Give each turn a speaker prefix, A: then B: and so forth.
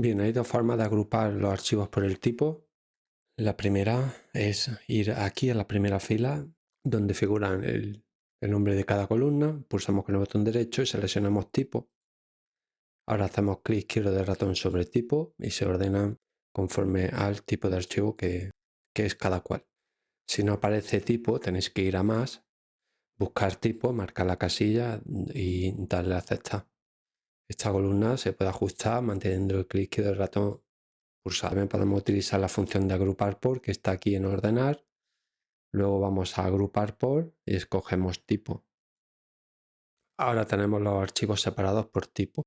A: Bien, hay dos formas de agrupar los archivos por el tipo. La primera es ir aquí a la primera fila donde figuran el, nombre de cada columna, pulsamos con el botón derecho y seleccionamos tipo. Ahora hacemos clic izquierdo del ratón sobre tipo y se ordenan conforme al tipo de archivo que, que es cada cual. Si no aparece tipo, tenéis que ir a más, buscar tipo, marcar la casilla y darle a aceptar. Esta columna se puede ajustar manteniendo el clic del ratón pulsado. También podemos utilizar la función de agrupar por que está aquí en ordenar. Luego vamos a agrupar por y escogemos tipo. Ahora tenemos los archivos separados por tipo.